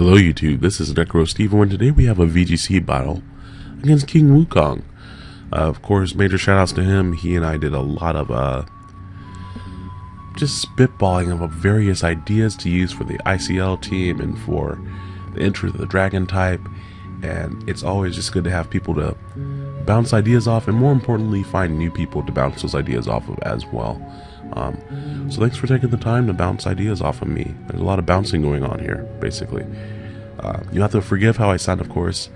Hello YouTube, this is Necro Steve and today we have a VGC battle against King Wukong. Uh, of course, major shoutouts to him. He and I did a lot of uh, just spitballing of various ideas to use for the ICL team and for the entry of the Dragon type. And it's always just good to have people to bounce ideas off and more importantly, find new people to bounce those ideas off of as well. Um, so thanks for taking the time to bounce ideas off of me. There's a lot of bouncing going on here, basically. Uh, you have to forgive how I sound, of course.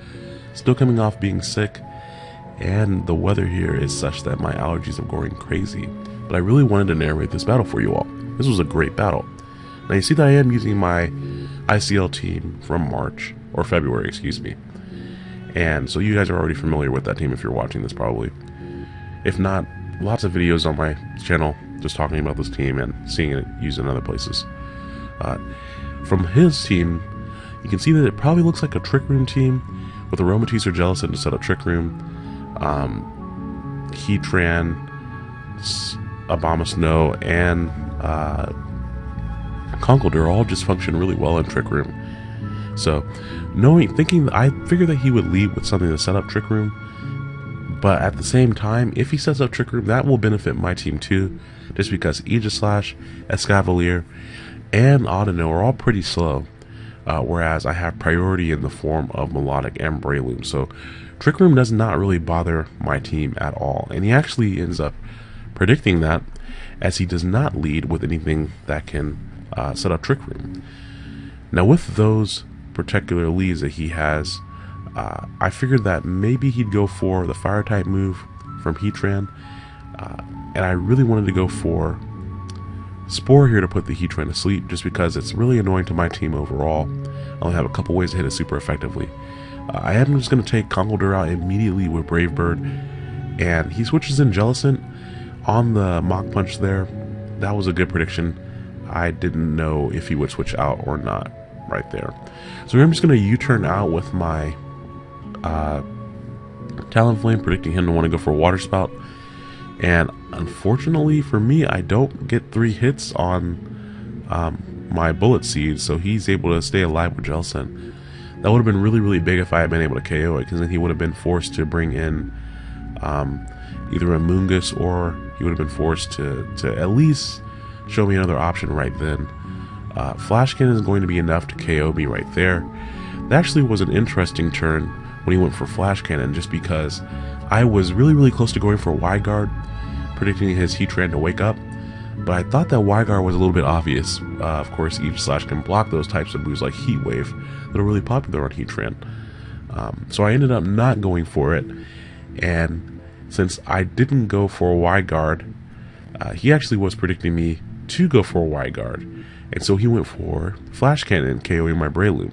Still coming off being sick, and the weather here is such that my allergies are going crazy. But I really wanted to narrate this battle for you all. This was a great battle. Now you see that I am using my ICL team from March, or February, excuse me. And so you guys are already familiar with that team if you're watching this probably. If not, lots of videos on my channel just talking about this team and seeing it used in other places. Uh, from his team, you can see that it probably looks like a Trick Room team with Aromatisse or Jellicent to set up Trick Room, um, Heatran, Abomasnow, and uh, all just function really well in Trick Room. So, knowing, thinking, I figured that he would lead with something to set up Trick Room, but at the same time, if he sets up Trick Room, that will benefit my team too, just because Aegislash, Escavalier, and Audino are all pretty slow, uh, whereas I have priority in the form of Melodic and Breloom. So Trick Room does not really bother my team at all, and he actually ends up predicting that as he does not lead with anything that can uh, set up Trick Room. Now with those particular leads that he has, uh, I figured that maybe he'd go for the fire type move from Heatran, uh, and I really wanted to go for Spore here to put the Heatran to sleep just because it's really annoying to my team overall. I only have a couple ways to hit it super effectively. Uh, I am just going to take Conkeldurr out immediately with Brave Bird, and he switches in Jellicent on the Mach Punch there. That was a good prediction. I didn't know if he would switch out or not right there. So I'm just going to U-turn out with my uh, Talonflame, predicting him to want to go for a Water Spout. And unfortunately for me, I don't get three hits on um, my Bullet Seed, so he's able to stay alive with Jellicent. That would have been really, really big if I had been able to KO it, because then he would have been forced to bring in um, either Amoonguss or he would have been forced to, to at least show me another option right then. Uh, Flash Cannon is going to be enough to KO me right there. That actually was an interesting turn when he went for Flash Cannon just because I was really, really close to going for Guard, predicting his Heatran to wake up. But I thought that Guard was a little bit obvious. Uh, of course, Aegislash can block those types of moves like Heat Wave that are really popular on Heatran. Um, so I ended up not going for it. And since I didn't go for Guard, uh, he actually was predicting me to go for a wide Guard. And so he went for Flash Cannon, KOing my Breloom.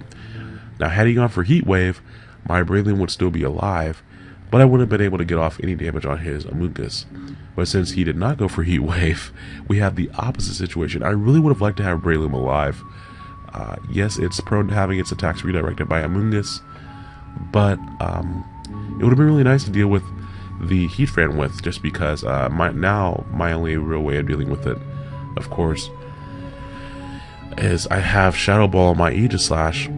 Now, had he gone for Heat Wave, my Breloom would still be alive, but I wouldn't have been able to get off any damage on his Amoonguss. But since he did not go for Heat Wave, we have the opposite situation. I really would have liked to have Breloom alive. Uh, yes, it's prone to having its attacks redirected by Amoonguss, but um, it would have been really nice to deal with the Heat Heatran with, just because uh, my, now my only real way of dealing with it, of course, is I have Shadow Ball on my Aegislash,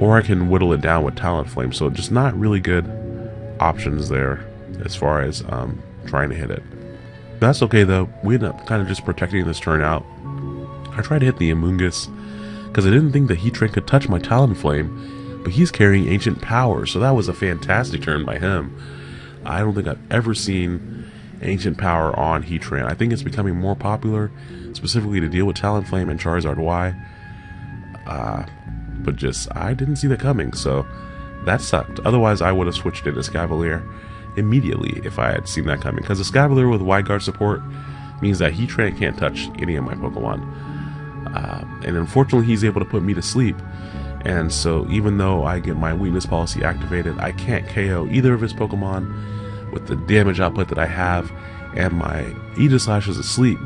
or I can whittle it down with Talonflame. So just not really good options there as far as um, trying to hit it. That's okay though. We end up kind of just protecting this turn out. I tried to hit the Amoonguss because I didn't think that Heatran could touch my Talonflame, but he's carrying Ancient Power, so that was a fantastic turn by him. I don't think I've ever seen Ancient Power on Heatran. I think it's becoming more popular, specifically to deal with Talonflame and Charizard Y. Uh, but just, I didn't see that coming, so that sucked. Otherwise, I would have switched into Escavalier immediately if I had seen that coming, because Escavalier with Wide Guard support means that Heatran can't touch any of my Pokemon. Uh, and unfortunately, he's able to put me to sleep. And so, even though I get my weakness policy activated, I can't KO either of his Pokemon with the damage output that I have, and my Aegislash is asleep.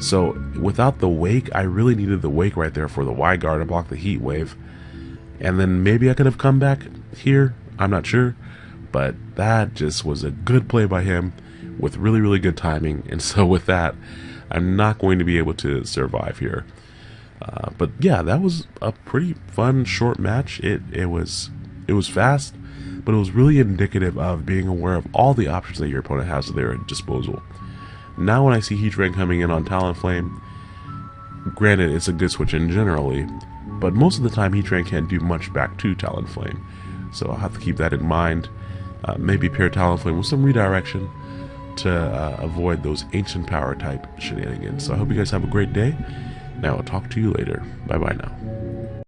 So without the wake, I really needed the wake right there for the Wide Guard to block the heat wave. And then maybe I could have come back here. I'm not sure. But that just was a good play by him with really, really good timing. And so with that, I'm not going to be able to survive here. Uh, but yeah, that was a pretty fun short match. It it was it was fast, but it was really indicative of being aware of all the options that your opponent has at their disposal. Now when I see Heatran coming in on Talonflame, granted it's a good switch in generally, but most of the time Heatran can't do much back to Talonflame. So I'll have to keep that in mind. Uh, maybe pair Talonflame with some redirection to uh, avoid those ancient power type shenanigans. So I hope you guys have a great day. Now I'll talk to you later. Bye bye now.